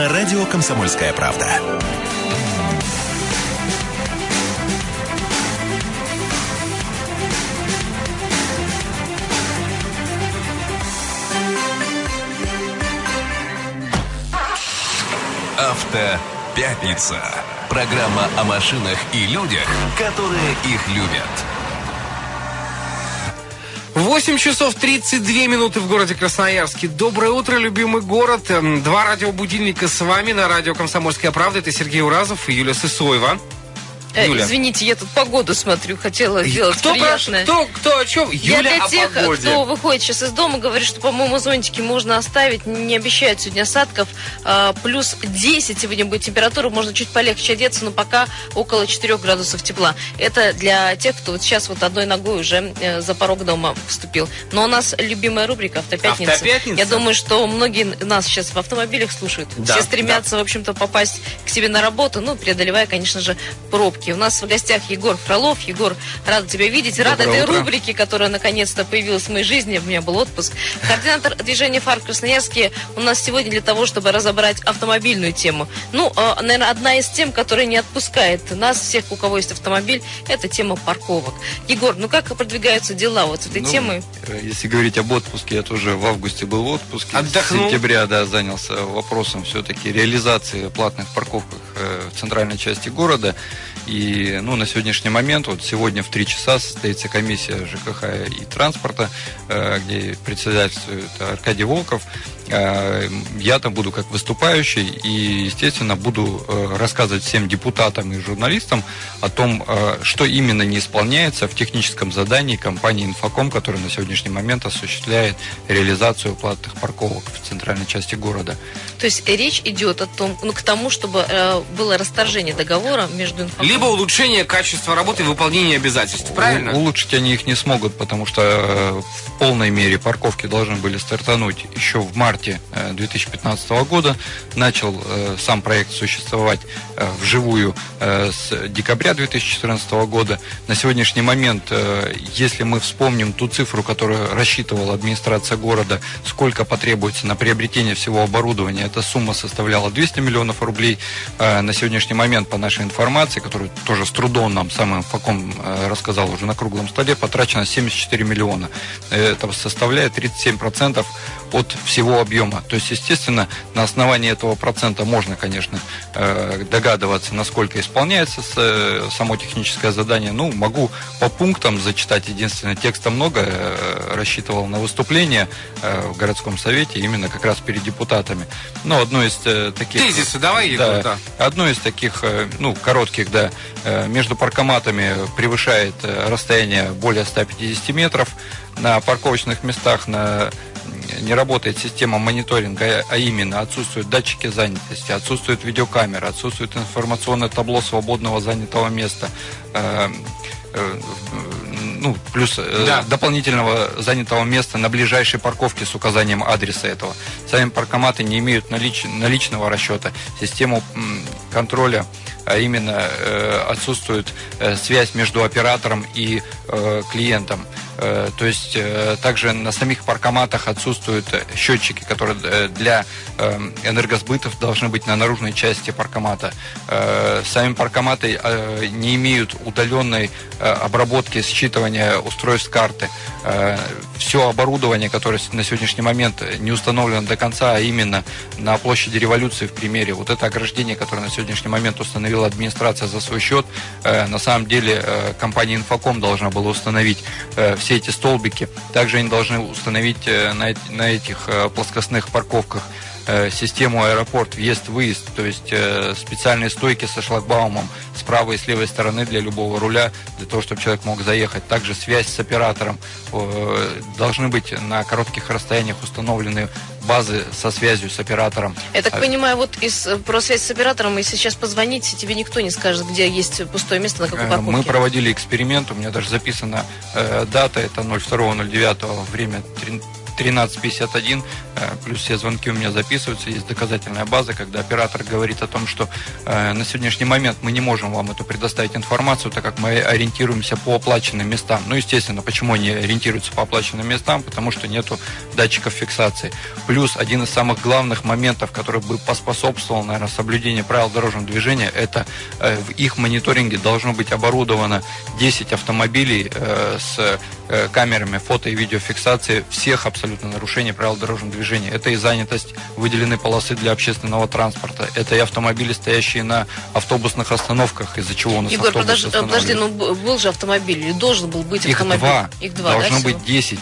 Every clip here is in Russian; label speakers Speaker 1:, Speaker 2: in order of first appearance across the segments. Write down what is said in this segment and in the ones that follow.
Speaker 1: на радио «Комсомольская правда». Автопятница. Программа о машинах и людях, которые их любят.
Speaker 2: 8 часов 32 минуты в городе Красноярске. Доброе утро, любимый город. Эм, Два радиобудильника с вами на радио «Комсомольская правда». Это Сергей Уразов и Юлия Сысоева.
Speaker 3: Э,
Speaker 2: Юля.
Speaker 3: извините, я тут погоду смотрю, хотела сделать
Speaker 2: Кто,
Speaker 3: приятное.
Speaker 2: кто, кто о чем?
Speaker 3: Я
Speaker 2: Юля
Speaker 3: для
Speaker 2: о
Speaker 3: тех,
Speaker 2: погоде.
Speaker 3: кто выходит сейчас из дома, говорит, что, по-моему, зонтики можно оставить. Не обещают сегодня осадков. А, плюс 10 сегодня будет температура. Можно чуть полегче одеться, но пока около 4 градусов тепла. Это для тех, кто вот сейчас вот одной ногой уже э, за порог дома вступил. Но у нас любимая рубрика «Автопятница».
Speaker 2: «Автопятница».
Speaker 3: Я думаю, что многие нас сейчас в автомобилях слушают.
Speaker 2: Да,
Speaker 3: Все стремятся, в общем-то, попасть к себе на работу, ну, преодолевая, конечно же, пробки. У нас в гостях Егор Фролов. Егор, рада тебя видеть. Рада
Speaker 2: Доброе
Speaker 3: этой
Speaker 2: утро.
Speaker 3: рубрике, которая наконец-то появилась в моей жизни. У меня был отпуск. Координатор движения «Фар» в Красноярске у нас сегодня для того, чтобы разобрать автомобильную тему. Ну, наверное, одна из тем, которая не отпускает нас, всех, у кого есть автомобиль, это тема парковок. Егор, ну как продвигаются дела вот с этой
Speaker 4: Ну,
Speaker 3: темой?
Speaker 4: э, Если говорить об отпуске, я тоже в августе был в отпуске.
Speaker 2: Отдохнул?
Speaker 4: С сентября, да, занялся вопросом все-таки реализации платных парковок э, в центральной части города. И ну, на сегодняшний момент, вот сегодня в три часа состоится комиссия ЖКХ и транспорта, э, где председательствует Аркадий Волков. Э, Я там буду как выступающий и, естественно, буду э, рассказывать всем депутатам и журналистам о том, э, что именно не исполняется в техническом задании компании «Инфоком», которая на сегодняшний момент осуществляет реализацию платных парковок в центральной части города.
Speaker 3: То есть речь идет о том, ну, к тому, чтобы было расторжение договора между инфокомом
Speaker 2: Либо улучшение качества работы и выполнения обязательств. Правильно?
Speaker 4: У- улучшить они их не смогут, потому что в полной мере парковки должны были стартануть еще в марте э, 2015 года. Начал э, сам проект существовать э, вживую э, с декабря 2014 года. На сегодняшний момент, э, если мы вспомним ту цифру, которую рассчитывала администрация города, сколько потребуется на приобретение всего оборудования, эта сумма составляла 200 миллионов рублей. Э, На сегодняшний момент, по нашей информации, которую тоже с трудом нам самым факом э, рассказал уже на круглом столе, потрачено 74 миллиона. Это составляет 37% от всего объема. То есть, естественно, на основании этого процента можно, конечно, э, догадываться, насколько исполняется э, само техническое задание. Ну, могу по пунктам зачитать. Единственное, текста много. э, Рассчитывал на выступление в городском совете именно как раз перед депутатами. Но одно из таких...
Speaker 2: Тезисы давай, Егор, да.
Speaker 4: Одно из таких, ну, коротких, да, между паркоматами превышает расстояние более 150 метров. На парковочных местах на не работает система мониторинга, а именно отсутствуют датчики занятости, отсутствует видеокамера, отсутствует информационное табло свободного занятого места. Э, э, ну, плюс э,
Speaker 2: Да.
Speaker 4: дополнительного занятого места на ближайшей парковке с указанием адреса этого. Сами паркоматы не имеют налич- наличного расчета, систему контроля, а именно э, отсутствует э, связь между оператором и э, клиентом. То есть также на самих паркоматах отсутствуют счетчики, которые для энергосбытов должны быть на наружной части паркомата. Сами паркоматы не имеют удаленной обработки считывания устройств карты. Все оборудование, которое на сегодняшний момент не установлено до конца, а именно на площади революции в примере, вот это ограждение, которое на сегодняшний момент установила администрация за свой счет, э, на самом деле э, компания Инфоком должна была установить э, все эти столбики. Также они должны установить на, эт- на этих плоскостных парковках систему аэропорт, въезд-выезд, то есть специальные стойки со шлагбаумом с правой и с левой стороны для любого руля, для того, чтобы человек мог заехать. Также связь с оператором. Должны быть на коротких расстояниях установлены базы со связью с оператором.
Speaker 3: Я так
Speaker 4: А-
Speaker 3: понимаю, вот из, э, про связь с оператором, если сейчас позвонить, тебе никто не скажет, где есть пустое место, на какой
Speaker 4: Э,
Speaker 3: парковке.
Speaker 4: Мы проводили эксперимент, у меня даже записана э, дата, это 02.09, время три- 1351, э, плюс все звонки у меня записываются, есть доказательная база, когда оператор говорит о том, что э, на сегодняшний момент мы не можем вам эту предоставить информацию, так как мы ориентируемся по оплаченным местам. Ну, естественно, почему они ориентируются по оплаченным местам? Потому что нету датчиков фиксации. Плюс один из самых главных моментов, который бы поспособствовал, наверное, соблюдению правил дорожного движения, это э, в их мониторинге должно быть оборудовано 10 автомобилей с камерами фото и видеофиксации всех абсолютно нарушений правил дорожного движения. Это и занятость выделенной полосы для общественного транспорта, это и автомобили, стоящие на автобусных остановках, из-за чего у нас
Speaker 3: Егор, подожди, подожди, ну был же автомобиль, должен был быть
Speaker 4: Их
Speaker 3: автомобиль?
Speaker 4: Два.
Speaker 3: Их два.
Speaker 4: Должно
Speaker 3: да,
Speaker 4: быть
Speaker 3: всего?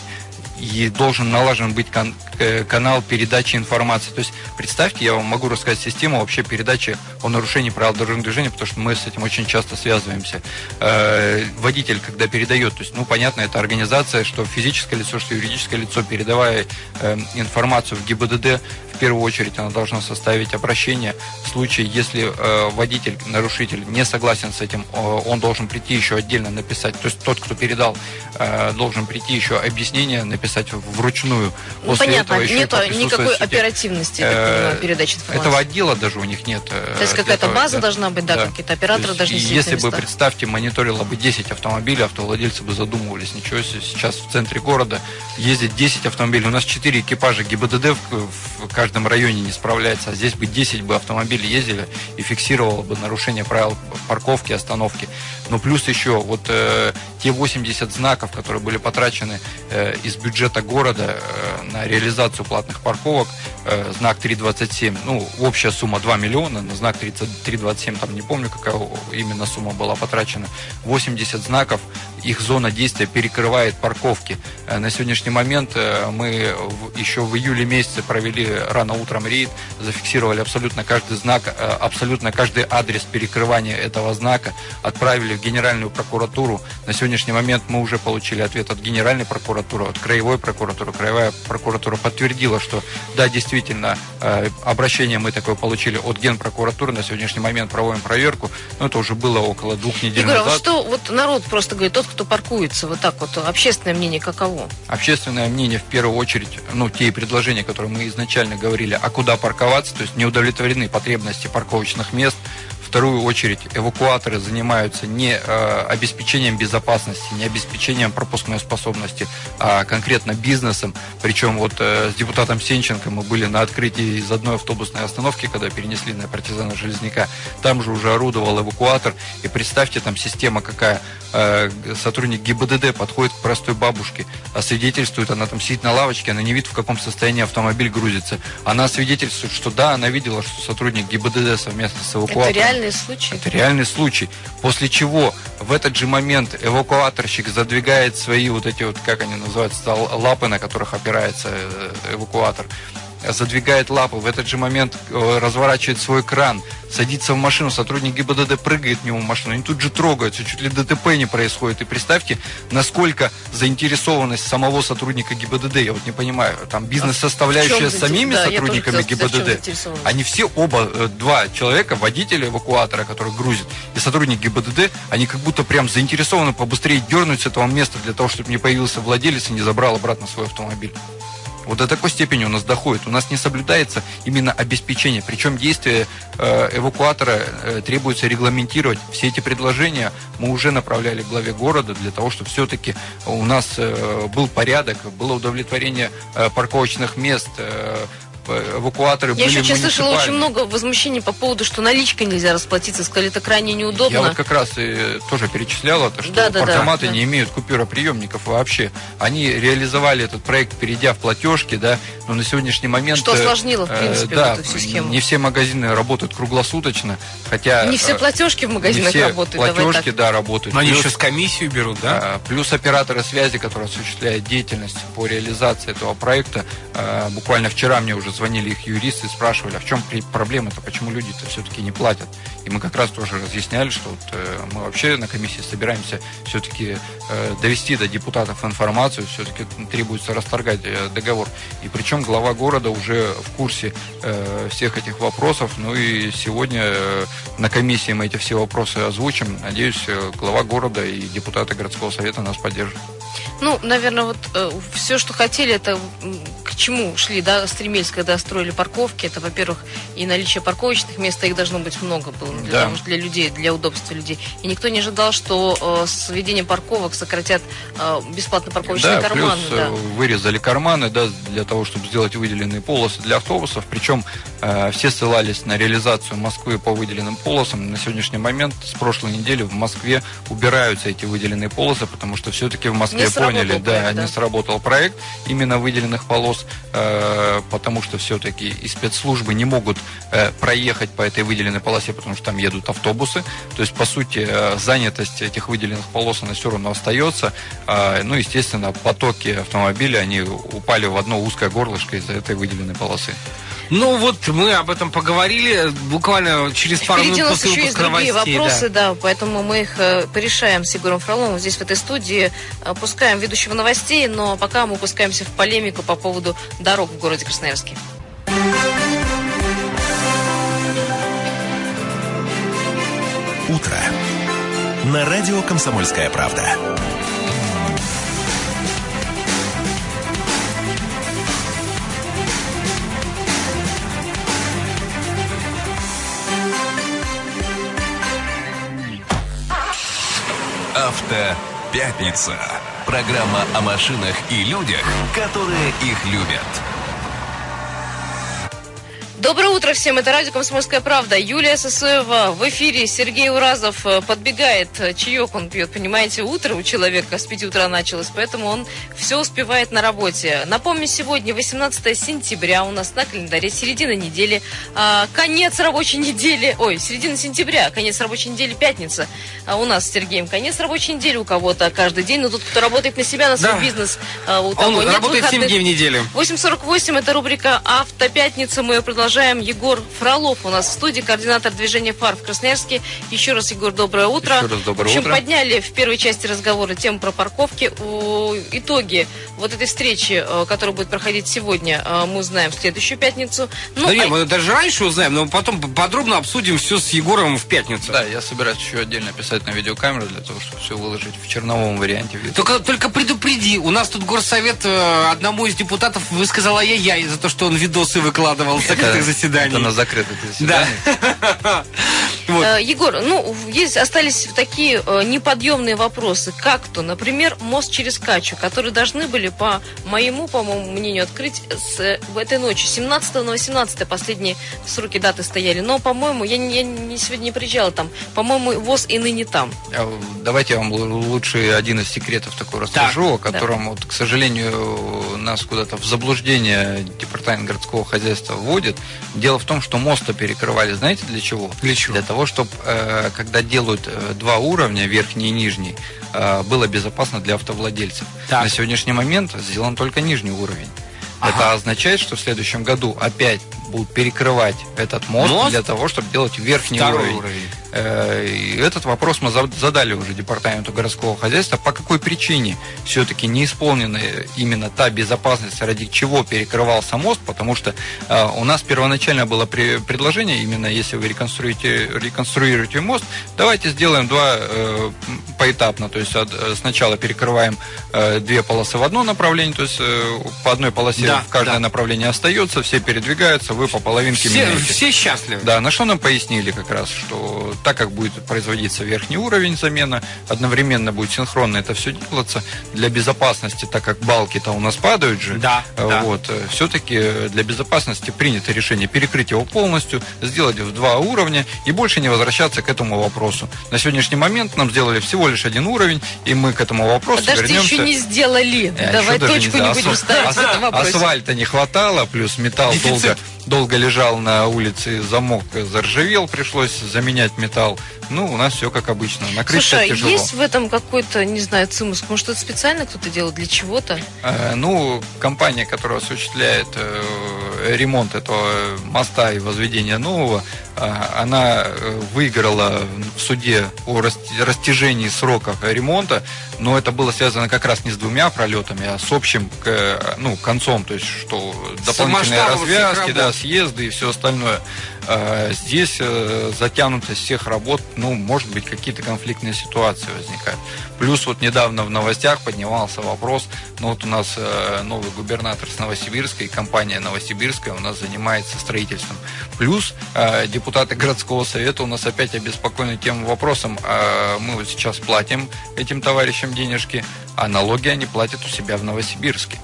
Speaker 4: 10 и должен налажен быть кан- э, канал передачи информации. То есть, представьте, я вам могу рассказать систему вообще передачи о нарушении правил дорожного движения, потому что мы с этим очень часто связываемся. Э, водитель, когда передает, то есть, ну, понятно, это организация, что физическое лицо, что юридическое лицо, передавая э, информацию в ГИБДД, в первую очередь она должна составить обращение. В случае, если э, водитель, нарушитель не согласен с этим, он должен прийти еще отдельно написать. То есть тот, кто передал, э, должен прийти еще объяснение написать вручную.
Speaker 3: Ну,
Speaker 4: После
Speaker 3: понятно,
Speaker 4: этого еще
Speaker 3: нет никакой
Speaker 4: сети.
Speaker 3: оперативности,
Speaker 4: Э,
Speaker 3: понимаю, передачи информации.
Speaker 4: Этого отдела даже у них нет.
Speaker 3: То есть какая-то база
Speaker 4: да.
Speaker 3: должна быть, да, какие-то операторы
Speaker 4: То есть,
Speaker 3: должны сидеть
Speaker 4: Если бы, представьте, мониторило бы 10 автомобилей, автовладельцы бы задумывались, ничего себе, сейчас в центре города ездит 10 автомобилей. У нас 4 экипажа ГИБДД в, в каждом районе не справляется, а здесь бы 10 бы автомобилей ездили и фиксировало бы нарушение правил парковки, остановки. Но плюс еще вот э, те 80 знаков, которые были потрачены э, из бюджета города э, на реализацию платных парковок, э, знак 327, ну, общая сумма 2 миллиона, на знак 30 327, там не помню, какая именно сумма была потрачена, 80 знаков, их зона действия перекрывает парковки. Э, На сегодняшний момент э, мы еще в июле месяце провели рано утром рейд, зафиксировали абсолютно каждый знак, э, абсолютно каждый адрес перекрывания этого знака, отправили в Генеральную прокуратуру. На сегодняшний момент мы уже получили ответ от Генеральной прокуратуры, от Краевой прокуратуры. Краевая прокуратура подтвердила, что да, действительно, э, обращение мы такое получили от Генпрокуратуры. На сегодняшний момент проводим проверку. Но это уже было около двух недель
Speaker 3: Егор, а
Speaker 4: назад.
Speaker 3: что вот народ просто говорит, тот, кто паркуется, вот так вот, общественное мнение каково?
Speaker 4: Общественное мнение в первую очередь, ну, те предложения, которые мы изначально говорили, а куда парковаться, то есть не удовлетворены потребности парковочных мест. Вторую очередь эвакуаторы занимаются не э, обеспечением безопасности, не обеспечением пропускной способности, а конкретно бизнесом. Причем вот э, с депутатом Сенченко мы были на открытии из одной автобусной остановки, когда перенесли на партизана Железняка. Там же уже орудовал эвакуатор. И представьте, там система какая. Э, сотрудник ГИБДД подходит к простой бабушке, свидетельствует, она там сидит на лавочке, она не видит, в каком состоянии автомобиль грузится. Она свидетельствует, что да, она видела, что сотрудник ГИБДД совместно с эвакуатором.
Speaker 3: Это реальные случаи.
Speaker 4: Это реальный случай. После чего в этот же момент эвакуаторщик задвигает свои вот эти вот, как они называются, лапы, на которых опирается э, эвакуатор задвигает лапы, в этот же момент э, разворачивает свой кран, садится в машину, сотрудник ГИБДД прыгает мимо машины, они тут же трогаются, чуть ли ДТП не происходит. И представьте, насколько заинтересованность самого сотрудника ГИБДД, я вот не понимаю, там бизнес-составляющая
Speaker 3: В
Speaker 4: с самими
Speaker 3: да,
Speaker 4: сотрудниками
Speaker 3: в
Speaker 4: ГИБДД, они все оба, э, два человека, водитель эвакуатора, который грузит, и сотрудник ГИБДД, они как будто прям заинтересованы побыстрее дернуть с этого места для того, чтобы не появился владелец и не забрал обратно свой автомобиль. Вот до такой степени у нас доходит. У нас не соблюдается именно обеспечение. Причем действия э, эвакуатора э, требуется регламентировать. Все эти предложения мы уже направляли главе города для того, чтобы все-таки у нас э, был порядок, было удовлетворение парковочных мест, эвакуаторы
Speaker 3: Я
Speaker 4: были
Speaker 3: еще сейчас слышала очень много возмущений по поводу, что наличкой нельзя расплатиться. Сказали, это крайне неудобно.
Speaker 4: Я вот как раз и тоже перечисляла, то, что
Speaker 3: Да, да, да,
Speaker 4: паркоматы
Speaker 3: да.
Speaker 4: не имеют купюроприемников вообще. Они реализовали этот проект, перейдя в платежки, да, но на сегодняшний момент...
Speaker 3: Что
Speaker 4: э,
Speaker 3: осложнило, в
Speaker 4: э,
Speaker 3: принципе,
Speaker 4: да,
Speaker 3: вот эту всю схему.
Speaker 4: Не все магазины работают круглосуточно, хотя...
Speaker 3: Не все
Speaker 4: э,
Speaker 3: платежки в
Speaker 4: не
Speaker 3: магазинах
Speaker 4: все
Speaker 3: работают.
Speaker 4: платежки, да, работают.
Speaker 2: Но они еще с комиссию берут, да?
Speaker 4: Плюс операторы связи, которые осуществляют деятельность по реализации этого проекта. Буквально вчера мне уже звонили их юристы спрашивали, а в чем проблема-то, почему люди-то все-таки не платят. И мы как раз тоже разъясняли, что вот, э, мы вообще на комиссии собираемся все-таки э, довести до депутатов информацию, все-таки требуется расторгать э, договор. И причем глава города уже в курсе э, всех этих вопросов. Ну и сегодня э, на комиссии мы эти все вопросы озвучим. Надеюсь, э, глава города и депутаты городского совета нас поддержат.
Speaker 3: Ну, наверное, вот э, все, что хотели, это чему шли, да, стремились, когда строили парковки. Это, во-первых, и наличие парковочных мест, их должно быть много было для,
Speaker 4: Да.
Speaker 3: для людей, для удобства людей. И никто не ожидал, что э, с введением парковок сократят э, бесплатно парковочные
Speaker 4: Да,
Speaker 3: карманы.
Speaker 4: плюс
Speaker 3: да.
Speaker 4: э, вырезали карманы, да, для того, чтобы сделать выделенные полосы для автобусов. Причем э, все ссылались на реализацию Москвы по выделенным полосам. На сегодняшний момент, с прошлой недели в Москве убираются эти выделенные полосы, потому что все-таки в Москве
Speaker 3: Не
Speaker 4: поняли, да,
Speaker 3: проект, да.
Speaker 4: не сработал проект именно выделенных полос, потому что все-таки и спецслужбы не могут э, проехать по этой выделенной полосе, потому что там едут автобусы. То есть, по сути, э, занятость этих выделенных полос, она все равно остается. А, Ну, естественно, потоки автомобилей, они упали в одно узкое горлышко из-за этой выделенной полосы.
Speaker 2: Ну вот мы об этом поговорили буквально через пару
Speaker 3: Впереди у
Speaker 2: минут
Speaker 3: нас
Speaker 2: после
Speaker 3: еще есть другие
Speaker 2: новостей. да.
Speaker 3: вопросы, да. поэтому мы их э, порешаем с Егором Фроловым здесь, в этой студии. Э, Пускаем ведущего новостей, но пока мы пускаемся в полемику по поводу дорог в городе Красноярске.
Speaker 1: Утро. На радио «Комсомольская правда». Автопятница. Программа о машинах и людях, которые их любят.
Speaker 3: Доброе утро всем, это радио «Комсомольская правда». Юлия Сосоева в эфире, Сергей Уразов э, подбегает, э, чаек он пьет, понимаете, утро у человека с 5 утра началось, поэтому он все успевает на работе. Напомню, сегодня 18 сентября у нас на календаре, середина недели, а, конец рабочей недели, ой, середина сентября, конец рабочей недели, пятница. А у нас с Сергеем конец рабочей недели у кого-то каждый день, но тут кто работает на себя, на свой
Speaker 2: Да.
Speaker 3: бизнес, а, у того
Speaker 2: Он
Speaker 3: нет
Speaker 2: работает 7
Speaker 3: выходных.
Speaker 2: дней в неделю.
Speaker 3: 8.48, это рубрика «Автопятница». Мы ее продолжаем. Егор Фролов у нас в студии, координатор движения «Фар» в Красноярске. Еще раз, Егор, доброе утро.
Speaker 4: Еще раз доброе
Speaker 3: в общем,
Speaker 4: утро.
Speaker 3: подняли в первой части разговора тему про парковки. У- Итоги вот этой встречи, э, которая будет проходить сегодня, э, мы узнаем в следующую пятницу. Ну,
Speaker 2: Да не,
Speaker 3: а-
Speaker 2: мы даже раньше узнаем, но потом подробно обсудим все с Егором в пятницу.
Speaker 4: Да, я собираюсь еще отдельно писать на видеокамеру для того, чтобы все выложить в черновом варианте. видео.
Speaker 2: Только, только предупреди, у нас тут горсовет э, одному из депутатов высказал ай-яй за то, что он видосы выкладывал с закрытых заседаний.
Speaker 4: Это на закрытых
Speaker 2: Да.
Speaker 4: заседаниях.
Speaker 2: Вот.
Speaker 3: Э, Егор, ну, есть, остались такие э, неподъемные вопросы, как то, например, мост через Качу, которые должны были, по моему, по-моему, мнению, открыть с, э, в этой ночи. 17 на 18 последние сроки даты стояли. Но, по-моему, я, не- я не, сегодня не приезжала там. По-моему, ВОЗ и ныне там.
Speaker 4: А, Давайте я вам л- лучше один из секретов такой расскажу, о
Speaker 3: да.
Speaker 4: котором, вот, к сожалению, нас куда-то в заблуждение департамент городского хозяйства вводит. Дело в том, что моста перекрывали, знаете, для чего?
Speaker 2: Для чего?
Speaker 4: Для того, чтобы, когда делают э, два уровня, верхний и нижний, э, было безопасно для автовладельцев.
Speaker 2: Так.
Speaker 4: На сегодняшний момент сделан только нижний уровень. Это
Speaker 2: Ага.
Speaker 4: означает, что в следующем году опять будут перекрывать этот мост,
Speaker 2: Мост?
Speaker 4: для того, чтобы делать верхний
Speaker 2: Второй
Speaker 4: уровень.
Speaker 2: уровень.
Speaker 4: Э, этот вопрос мы за- задали уже департаменту городского хозяйства. По какой причине все-таки не исполнена именно та безопасность, ради чего перекрывался мост, потому что э, у нас первоначально было предложение, именно если вы реконструируете, реконструируете мост, давайте сделаем два э, поэтапно. То есть сначала перекрываем две полосы в одно направление, то есть по одной полосе
Speaker 2: Да,
Speaker 4: в каждое
Speaker 2: да.
Speaker 4: направление остается, все передвигаются, вы по половинке
Speaker 2: Все,
Speaker 4: меняете.
Speaker 2: все счастливы.
Speaker 4: Да, на что нам пояснили как раз, что так как будет производиться верхний уровень замена, одновременно будет синхронно это все делаться, для безопасности, так как балки-то у нас падают же,
Speaker 2: Да,
Speaker 4: э,
Speaker 2: да.
Speaker 4: вот, все-таки для безопасности принято решение перекрыть его полностью, сделать в два уровня и больше не возвращаться к этому вопросу. На сегодняшний момент нам сделали всего лишь один уровень, и мы к этому вопросу
Speaker 3: Подожди,
Speaker 4: вернемся.
Speaker 3: еще не сделали.
Speaker 4: Э,
Speaker 3: Давай точку
Speaker 4: не
Speaker 3: не будем
Speaker 4: Ас-
Speaker 3: ставить в этом
Speaker 4: ас-
Speaker 3: вопросе.
Speaker 4: Асфальта не хватало, плюс металл
Speaker 2: Дефицит.
Speaker 4: долго, долго лежал на улице, замок заржавел, пришлось заменять металл. Ну, у нас все как обычно. Накрыть
Speaker 3: Слушай, а
Speaker 4: тяжело.
Speaker 3: есть в этом какой-то, не знаю, цимус? Может, это специально кто-то делал для чего-то?
Speaker 4: Э, Ну, компания, которая осуществляет э, ремонт этого моста и возведение нового, она э, выиграла в суде о растяжении сроков ремонта, но это было связано как раз не с двумя пролетами, а с общим к- ну, концом, то есть что дополнительные развязки, да, съезды и все остальное. Э, здесь э, затянутость всех работ, ну, может быть, какие-то конфликтные ситуации возникают. Плюс вот недавно в новостях поднимался вопрос, ну вот у нас э, новый губернатор с Новосибирска и компания Новосибирская у нас занимается строительством. Плюс э, депутаты городского совета у нас опять обеспокоены тем вопросом, мы вот сейчас платим этим товарищам денежки, а налоги они платят у себя в Новосибирске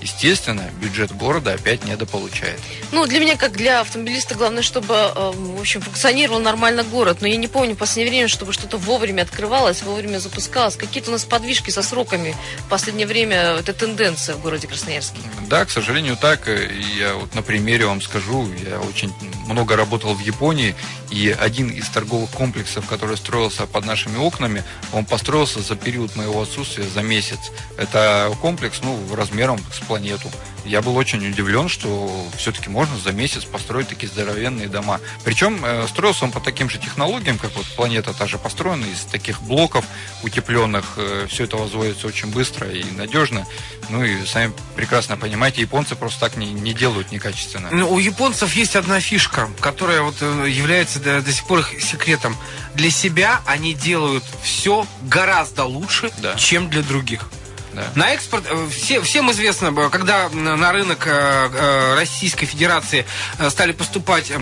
Speaker 4: естественно, бюджет города опять недополучает.
Speaker 3: Ну, для меня, как для автомобилиста, главное, чтобы, э, в общем, функционировал нормально город. Но я не помню в последнее время, чтобы что-то вовремя открывалось, вовремя запускалось. Какие-то у нас подвижки со сроками. В последнее время это тенденция в городе Красноярске.
Speaker 4: Да, к сожалению, так. Я вот на примере вам скажу, я очень много работал в Японии, и один из торговых комплексов, который строился под нашими окнами, он построился за период моего отсутствия за месяц. Это комплекс, ну, размером с планету. Я был очень удивлен, что все-таки можно за месяц построить такие здоровенные дома. Причем э, строился он по таким же технологиям, как вот планета та же построена, из таких блоков утепленных. Э, все это возводится очень быстро и надежно. Ну и сами прекрасно понимаете, японцы просто так не, не делают некачественно.
Speaker 2: Ну, у японцев есть одна фишка, которая вот э, является до, до сих пор их секретом. Для себя они делают все гораздо лучше, да. чем для других. Да. На экспорт, э, все, всем известно, когда на рынок э, э, Российской Федерации стали поступать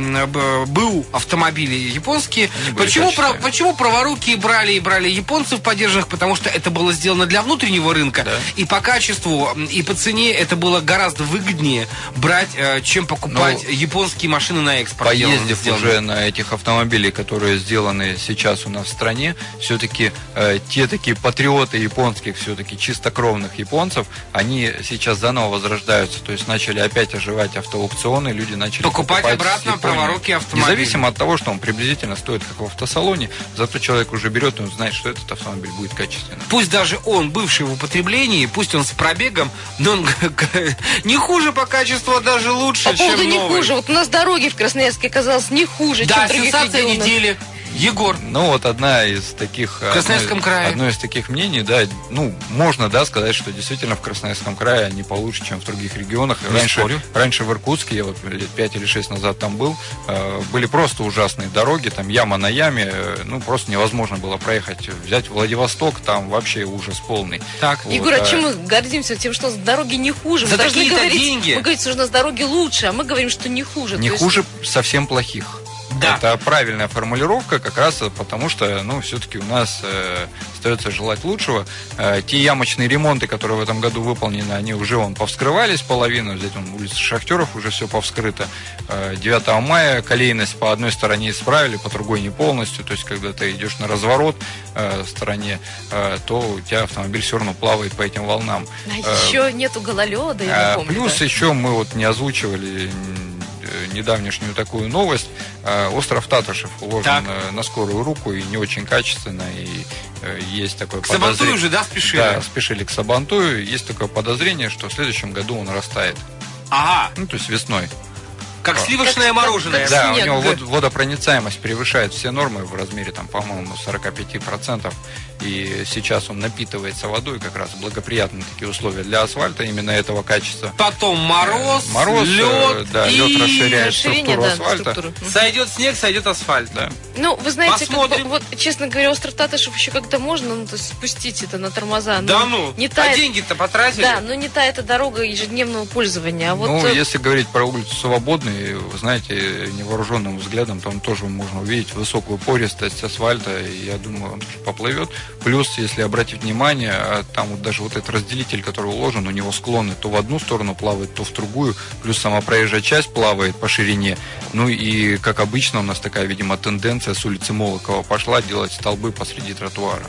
Speaker 2: БУ автомобили японские, почему, про, почему праворуки брали и брали японцев поддержанных? Потому что это было сделано для внутреннего рынка, да. и по качеству, и по цене это было гораздо выгоднее брать, чем покупать ну, японские машины на экспорт.
Speaker 4: Поездив уже на этих автомобилях, которые сделаны сейчас у нас в стране, все-таки э, те такие патриоты японских, все-таки чисто чистокровных японцев, они сейчас заново возрождаются, то есть начали опять оживать автоаукционы, люди начали
Speaker 2: покупать, покупать обратно праворуки автомобили.
Speaker 4: Независимо от того, что он приблизительно стоит как в автосалоне, зато человек уже берет, и он знает, что этот автомобиль будет качественным.
Speaker 2: Пусть даже он бывший в употреблении, пусть он с пробегом, но он не хуже по качеству, а даже лучше, по
Speaker 3: поводу чем не новый. хуже. Вот у нас дороги в Красноярске оказалось не хуже,
Speaker 2: да,
Speaker 3: чем в других
Speaker 2: сенсация недели. Егор.
Speaker 4: Ну, вот одна из таких...
Speaker 2: В Красноярском
Speaker 4: одно,
Speaker 2: крае.
Speaker 4: Одно из таких мнений, да, ну, можно, да, сказать, что действительно в Красноярском крае они получше, чем в других регионах.
Speaker 2: Не раньше,
Speaker 4: спорю. раньше в Иркутске, я вот лет 5 или 6 назад там был, э, были просто ужасные дороги, там яма на яме, э, ну, просто невозможно было проехать. Взять Владивосток, там вообще ужас полный.
Speaker 3: Так. Вот, Егор, а, а чем мы гордимся? Тем, что дороги не хуже.
Speaker 2: За мы должны говорить, деньги.
Speaker 3: Мы говорим, что у нас дороги лучше, а мы говорим, что не хуже.
Speaker 4: Не хуже есть... совсем плохих. Да. Это правильная формулировка, как раз потому что, ну, все-таки у нас э, остается желать лучшего. Э, те ямочные ремонты, которые в этом году выполнены, они уже вон повскрывались половину. Здесь он улица Шахтеров уже все повскрыто. Э, 9 мая колейность по одной стороне исправили, по другой не полностью. То есть, когда ты идешь на разворот э, стороне, э, то у тебя автомобиль все равно плавает по этим волнам.
Speaker 3: А э, еще нету гололеда, я
Speaker 4: э, помню. Плюс да? еще мы вот не озвучивали недавнешнюю такую новость. Э, остров Татышев уложен так. на скорую руку и не очень качественно. И э, есть такое
Speaker 2: к подозрение. Сабантую же, да, спешили?
Speaker 4: Да, спешили к Сабантую. Есть такое подозрение, что в следующем году он растает.
Speaker 2: Ага.
Speaker 4: Ну, то есть весной.
Speaker 2: Как сливочное как, мороженое. Как,
Speaker 4: как да, снег, у него да. водопроницаемость превышает все нормы в размере, там, по-моему, 45%. И сейчас он напитывается водой, как раз благоприятные такие условия для асфальта именно этого качества.
Speaker 2: Потом мороз,
Speaker 4: э, мороз
Speaker 2: лед,
Speaker 4: э, да, и... лед расширяет структуру да, асфальта. Структуру.
Speaker 2: Сойдет снег, сойдет асфальт.
Speaker 4: Да.
Speaker 3: Ну, вы знаете, как бы, вот, честно говоря, остров Татышев еще как-то можно ну, то спустить это на тормоза.
Speaker 2: Да ну, не та, а деньги-то потратили?
Speaker 3: Да, но не та эта дорога ежедневного пользования. А вот...
Speaker 4: Ну, э, если говорить про улицу Вы знаете, невооруженным взглядом там тоже можно увидеть высокую пористость асфальта, и я думаю, он тоже поплывет. Плюс, если обратить внимание, а там вот даже вот этот разделитель, который уложен, у него склоны то в одну сторону плавает, то в другую, плюс сама проезжая часть плавает по ширине. Ну и, как обычно, у нас такая, видимо, тенденция с улицы Молокова пошла делать столбы посреди тротуара.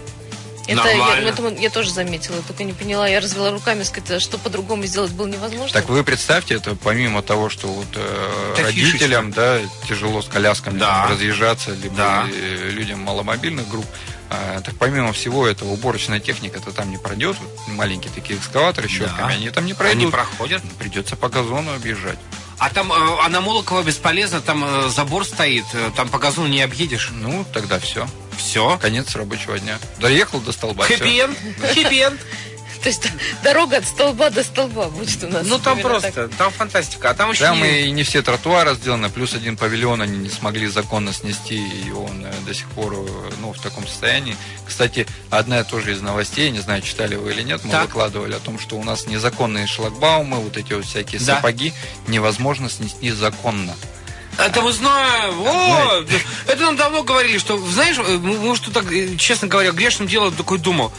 Speaker 3: Это я, это я тоже заметила, только не поняла. Я развела руками, сказать, что по-другому сделать было невозможно.
Speaker 4: Так вы представьте, это помимо того, что вот э, родителям да, тяжело с колясками да. там, разъезжаться, либо да. людям маломобильных групп, а, так помимо всего этого, уборочная техника то там не пройдет. Вот маленькие такие экскаваторы щетками, да. они там не пройдут.
Speaker 2: Они проходят.
Speaker 4: Придется по газону объезжать.
Speaker 2: А там, э, а на Молокова бесполезно, там э, забор стоит, э, там по газону не объедешь.
Speaker 4: Ну, тогда все.
Speaker 2: Все?
Speaker 4: Конец рабочего дня. Доехал до столба.
Speaker 2: Хэппи-энд.
Speaker 3: То есть дорога от столба до столба будет у нас.
Speaker 2: Ну там просто, так. там фантастика. А там еще
Speaker 4: Там и не все тротуары сделаны, плюс один павильон они не смогли законно снести, и он э, до сих пор э, ну, в таком состоянии. Кстати, одна тоже из новостей, не знаю, читали вы или нет, мы так. выкладывали о том, что у нас незаконные шлагбаумы, вот эти вот всякие да. сапоги невозможно снести законно.
Speaker 2: Это мы знаем. О, это нам давно говорили, что, знаешь, э, может, так, честно говоря, грешным делом такой думал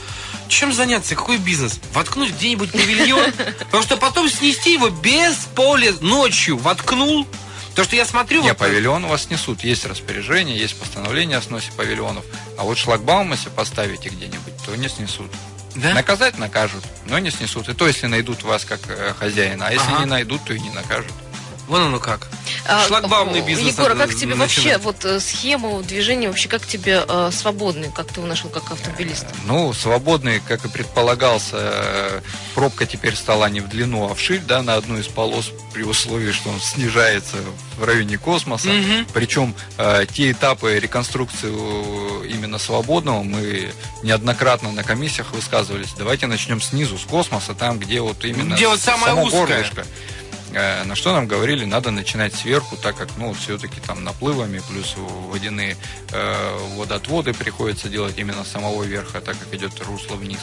Speaker 2: чем заняться, какой бизнес? Воткнуть где-нибудь павильон, потому что потом снести его без поля ночью воткнул. То, что я смотрю...
Speaker 4: Не, вот... павильон у вас несут. Есть распоряжение, есть постановление о сносе павильонов. А вот шлагбаум, если поставите где-нибудь, то не снесут. Да? Наказать накажут, но не снесут. И то, если найдут вас как э, хозяина. А если ага. не найдут, то и не накажут.
Speaker 2: Вон оно как. А, Шлагбаумный бизнес.
Speaker 3: Егор, а как тебе начинать? вообще вот э, схема движения вообще как тебе э, свободный, как ты его нашел как автомобилист?
Speaker 4: Ну, свободный, как и предполагался, пробка теперь стала не в длину, а в ширь, да, на одну из полос при условии, что он снижается в районе космоса. Угу. Причем э, те этапы реконструкции именно свободного мы неоднократно на комиссиях высказывались. Давайте начнем снизу, с космоса, там, где вот именно
Speaker 2: где вот самое само узкое.
Speaker 4: горлышко. Э, на что нам говорили, надо начинать сверху, так как, ну, все-таки там наплывами, плюс водяные э, водоотводы приходится делать именно с самого верха, так как идет русло вниз.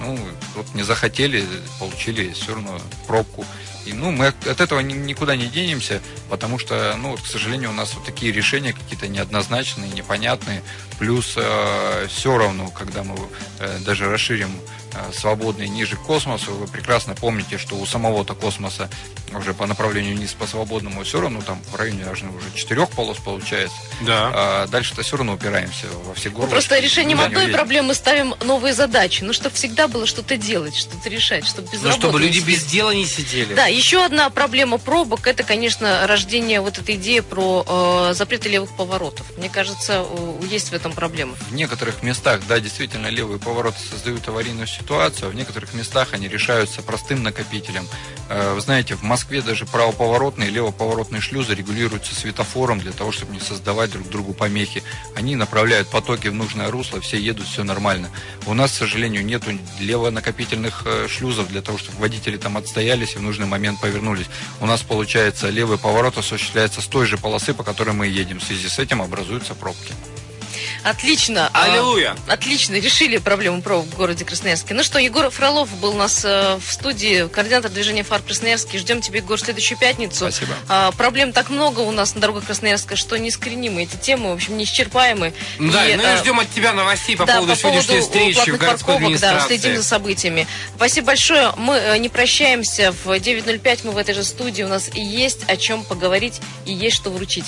Speaker 4: Ну, вот не захотели, получили все равно пробку. И, ну, мы от этого никуда не денемся, потому что, ну, к сожалению, у нас вот такие решения какие-то неоднозначные, непонятные. Плюс э, все равно, когда мы э, даже расширим Э, свободные ниже космосу. Вы прекрасно помните, что у самого-то космоса уже по направлению вниз по свободному все равно там в районе даже уже четырех полос получается.
Speaker 2: Да.
Speaker 4: А дальше-то все равно упираемся во все горы.
Speaker 3: Просто решением одной проблемы ставим новые задачи. Ну, чтобы всегда было что-то делать, что-то решать, чтобы без
Speaker 2: Ну, чтобы люди без дела не сидели.
Speaker 3: Да, еще одна проблема пробок, это, конечно, рождение вот этой идеи про э, запреты левых поворотов. Мне кажется, есть в этом проблема.
Speaker 4: В некоторых местах, да, действительно, левые повороты создают аварийную ситуацию ситуацию, в некоторых местах они решаются простым накопителем. Э, вы знаете, в Москве даже правоповоротные и левоповоротные шлюзы регулируются светофором для того, чтобы не создавать друг другу помехи. Они направляют потоки в нужное русло, все едут, все нормально. У нас, к сожалению, нет левонакопительных э, шлюзов для того, чтобы водители там отстоялись и в нужный момент повернулись. У нас, получается, левый поворот осуществляется с той же полосы, по которой мы едем. В связи с этим образуются пробки.
Speaker 3: Отлично.
Speaker 2: А, Аллилуйя.
Speaker 3: Отлично, решили проблему пробок в городе Красноярске. Ну что, Егор Фролов был у нас э, в студии, координатор движения ФАР Красноярский. Ждем тебя, Егор, в следующую пятницу.
Speaker 4: Спасибо.
Speaker 3: А, проблем так много у нас на дорогах Красноярска, что неискоренимы эти темы, в общем, неисчерпаемы.
Speaker 2: Да, и, ну и а, ждем от тебя новостей по да, поводу по сегодняшней поводу встречи в городской парковок,
Speaker 3: Да, следим за событиями. Спасибо большое. Мы э, не прощаемся. В 9.05 мы в этой же студии. У нас есть о чем поговорить и есть что вручить.